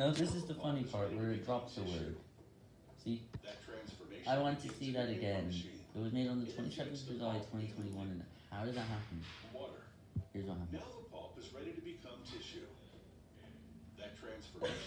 No, this is the funny part where it drops the word. See? I want to see that again. It was made on the 27th of July 2021, and how did that happen? Here's what happened. Now the pulp is ready to become tissue. That transformation